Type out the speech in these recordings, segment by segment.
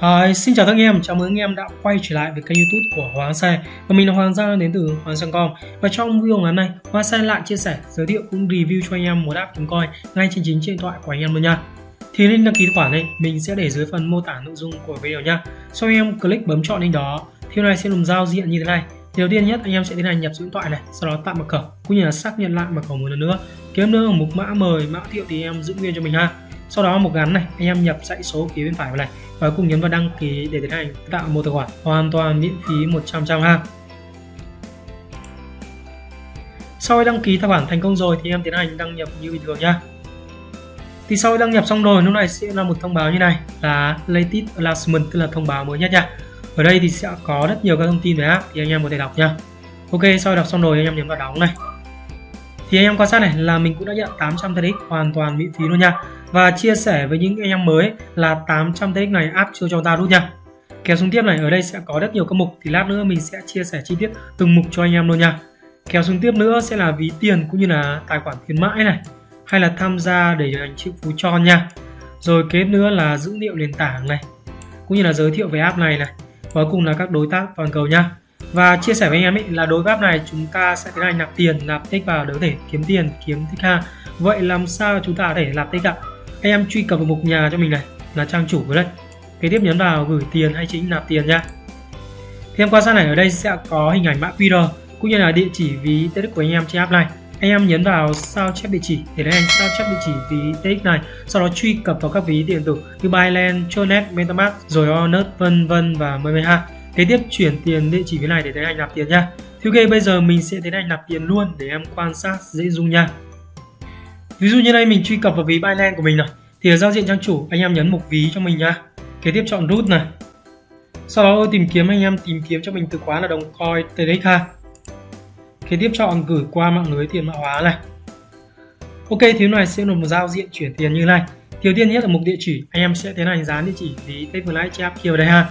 Hi, xin chào các anh em, chào mừng anh em đã quay trở lại với kênh youtube của Hoàng Xe Và mình là Hoàng Giang đến từ Hoàng Giang.com Và trong video ngắn này, Hoàng Xe lại chia sẻ, giới thiệu cũng review cho anh em một app kiếm coin ngay trên chính điện thoại của anh em luôn nha. Thì link đăng ký tài khoản này, mình sẽ để dưới phần mô tả nội dung của video nha. Sau anh em click bấm chọn link đó, thì này sẽ dùng giao diện như thế này. Thì đầu tiên nhất anh em sẽ tiến hành nhập số điện thoại này, sau đó tạo mật khẩu cũng như là xác nhận lại mật khẩu một lần nữa. Kiếm nữa ở mục mã mời, mã thiệu thì em giữ nguyên cho mình ha sau đó một gắn này, anh em nhập dãy số phía bên phải vào này. Và cùng nhấn vào đăng ký để tiến hành tạo một tài khoản hoàn toàn miễn phí 100 trăm ha. Sau khi đăng ký tài khoản thành công rồi thì em tiến hành đăng nhập như bình thường nhá. Thì sau khi đăng nhập xong rồi, lúc này sẽ là một thông báo như này, là latest announcement, tức là thông báo mới nhất nha. Ở đây thì sẽ có rất nhiều các thông tin về app thì anh em có thể đọc nha ok, sau đọc xong rồi, anh em nhấn vào đóng này thì anh em quan sát này, là mình cũng đã nhận 800 TX hoàn toàn miễn phí luôn nha. Và chia sẻ với những anh em mới là 800 TX này áp chưa cho ta rút nha. Kéo xuống tiếp này, ở đây sẽ có rất nhiều các mục. Thì lát nữa mình sẽ chia sẻ chi tiết từng mục cho anh em luôn nha. Kéo xuống tiếp nữa sẽ là ví tiền cũng như là tài khoản khuyến mãi này, hay là tham gia để trở thành phú cho nha. Rồi kế nữa là dữ liệu nền tảng này, cũng như là giới thiệu về app này này. Và cùng là các đối tác toàn cầu nha và chia sẻ với anh em ấy là đối với app này chúng ta sẽ tiến hành nạp tiền nạp tích vào để có thể kiếm tiền kiếm tích ha. Vậy làm sao chúng ta có thể nạp tích ạ? Anh em truy cập vào mục nhà cho mình này là trang chủ với đây. Kế tiếp nhấn vào gửi tiền hay chính nạp tiền nha thì em quan sát này ở đây sẽ có hình ảnh mã QR cũng như là địa chỉ ví TX của anh em trên app này. Anh em nhấn vào sao chép địa chỉ để lấy anh sao chép địa chỉ ví TX này sau đó truy cập vào các ví điện tử như Binance, Tronet, MetaMask rồi Onet vân vân và mười mười ha kế tiếp chuyển tiền địa chỉ phía này để thấy anh nạp tiền nha. Thì ok bây giờ mình sẽ tiến hành nạp tiền luôn để em quan sát dễ dung nha. Ví dụ như đây, mình truy cập vào ví Binance của mình này. Thì ở giao diện trang chủ, anh em nhấn mục ví cho mình nha. Kế tiếp chọn root này. Sau đó tìm kiếm, anh em tìm kiếm cho mình từ khóa là đồng coin TRX ha. Kế tiếp chọn gửi qua mạng lưới tiền mã hóa này. Ok thiếu này sẽ là một giao diện chuyển tiền như này. Thiếu tiên nhất là mục địa chỉ, anh em sẽ tiến hành dán địa chỉ ví Techfly Chap kia vào đây ha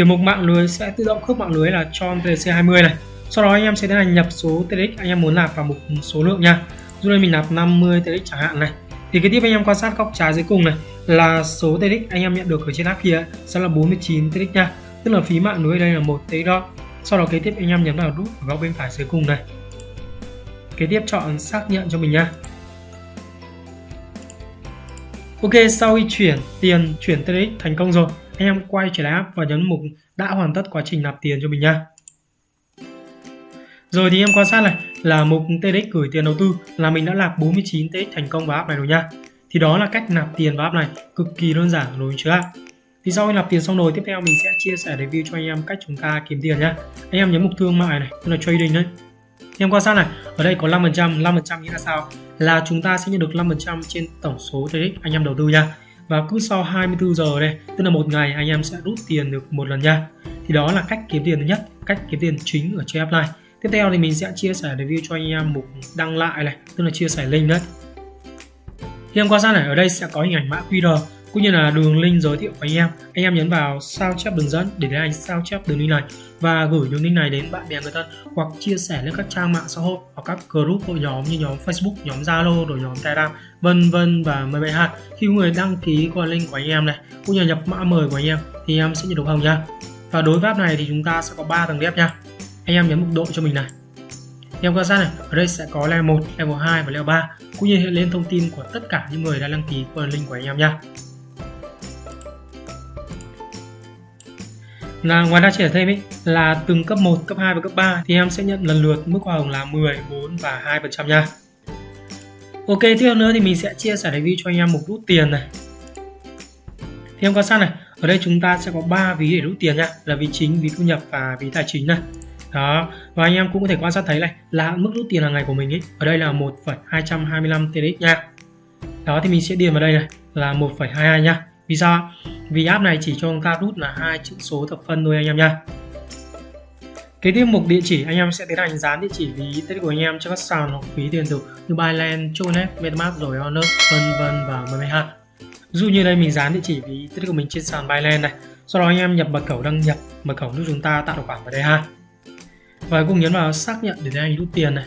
thì mục mạng lưới sẽ tự động khớp mạng lưới là cho TC20 này. Sau đó anh em sẽ tiến hành nhập số TRX anh em muốn nạp vào mục số lượng nha. Dù đây mình nạp 50 TX chẳng hạn này. Thì cái tiếp anh em quan sát góc trái dưới cùng này là số TX anh em nhận được ở trên app kia sẽ là 49 TX nha. Tức là phí mạng lưới đây là một TX đó sau đó kế tiếp anh em nhấn vào nút ở góc bên phải dưới cùng này. Kế tiếp chọn xác nhận cho mình nha. Ok, sau khi chuyển tiền, chuyển TX thành công rồi em quay trở lại app và nhấn mục đã hoàn tất quá trình nạp tiền cho mình nha rồi thì em quan sát này là mục TDX gửi tiền đầu tư là mình đã nạp 49 TX thành công vào app này rồi nha. Thì đó là cách nạp tiền vào app này cực kỳ đơn giản rồi chưa Thì sau khi nạp tiền xong rồi tiếp theo mình sẽ chia sẻ review cho anh em cách chúng ta kiếm tiền nhá. Anh em nhấn mục thương mại này, tức là trading đấy. Thì em quan sát này, ở đây có 5%, 5% nghĩa là sao? Là chúng ta sẽ nhận được 5% trên tổng số TDX anh em đầu tư nha. Và cứ sau 24 giờ đây, tức là một ngày anh em sẽ rút tiền được một lần nha. Thì đó là cách kiếm tiền thứ nhất, cách kiếm tiền chính ở trên app này tiếp theo thì mình sẽ chia sẻ review cho anh em mục đăng lại này tức là chia sẻ link đấy. Khi em quan sát này ở đây sẽ có hình ảnh mã QR cũng như là đường link giới thiệu của anh em. Anh em nhấn vào sao chép đường dẫn để anh sao chép đường link này. Và gửi đường link này đến bạn bè người thân hoặc chia sẻ lên các trang mạng xã hội hoặc các group hội nhóm như nhóm Facebook, nhóm Zalo, rồi nhóm Telegram, vân vân và mời bạn hạt. Khi người đăng ký qua link của anh em này cũng như nhập mã mời của anh em thì em sẽ nhận được hồng nha. Và đối với app này thì chúng ta sẽ có 3 tầng đẹp nha. Anh em nhấn mục độ cho mình này. Em quan sát này ở đây sẽ có level 1 level 2 và level 3 cũng như hiện lên thông tin của tất cả những người đã đăng ký qua link của anh em nha. Là ngoài ra chia sẻ thêm ý, là từng cấp 1, cấp 2 và cấp 3 thì em sẽ nhận lần lượt mức hoa hồng là 10, 4 và 2% nha. Ok, tiếp theo nữa thì mình sẽ chia sẻ review cho anh em một rút tiền này. Thì em quan sát này, ở đây chúng ta sẽ có 3 ví để rút tiền nha, là ví chính, ví thu nhập và ví tài chính này đó và anh em cũng có thể quan sát thấy này là mức rút tiền hàng ngày của mình ấy ở đây là 1,225 TDX nha đó thì mình sẽ điền vào đây này là 1,22 nha vì sao vì app này chỉ cho chúng ta rút là hai chữ số thập phân thôi anh em nha Kế tiếp mục địa chỉ anh em sẽ tiến hành dán địa chỉ ví tết của anh em cho các sàn hoặc ví tiền tử như Binance, Chonet, MetaMask rồi Honor, vân vân và MMH. Ví dụ như đây mình dán địa chỉ ví tết của mình trên sàn Binance này. Sau đó anh em nhập mật khẩu đăng nhập mật khẩu giúp chúng ta tạo tài khoản vào đây ha và cùng nhấn vào xác nhận để anh rút tiền này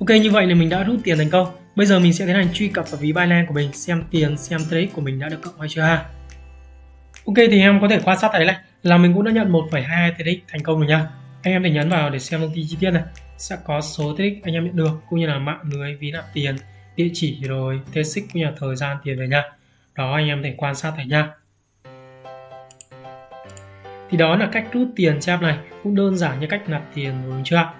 Ok như vậy là mình đã rút tiền thành công bây giờ mình sẽ tiến hành truy cập vào ví Binance của mình xem tiền xem trade của mình đã được cộng hay chưa ha Ok thì em có thể quan sát thấy này là mình cũng đã nhận 1,2 trade thành công rồi nha. Anh em thể nhấn vào để xem thông tin chi tiết này. Sẽ có số trade anh em nhận được cũng như là mạng lưới ví nạp tiền, địa chỉ rồi TX cũng như là thời gian tiền về nha. Đó anh em thể quan sát thấy nha. Thì đó là cách rút tiền cho app này cũng đơn giản như cách nạp tiền đúng chưa? ạ?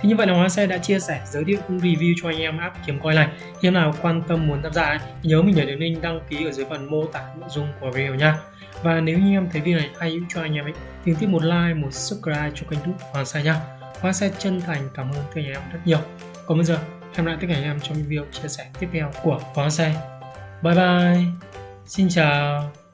Thì như vậy là Hoa Xe đã chia sẻ, giới thiệu cũng review cho anh em app kiếm coi này. Khi nào quan tâm muốn tham gia ấy, nhớ mình nhấn đến link đăng ký ở dưới phần mô tả nội dung của video nha. Và nếu như em thấy video này hay hữu cho anh em ấy, thì tiếp một like, một subscribe cho kênh YouTube Hoa Xe nha. Hoa Xe chân thành cảm ơn các anh em rất nhiều. Còn bây giờ, hẹn lại tất cả anh em trong video chia sẻ tiếp theo của Hoa Xe. Bye bye. Xin chào.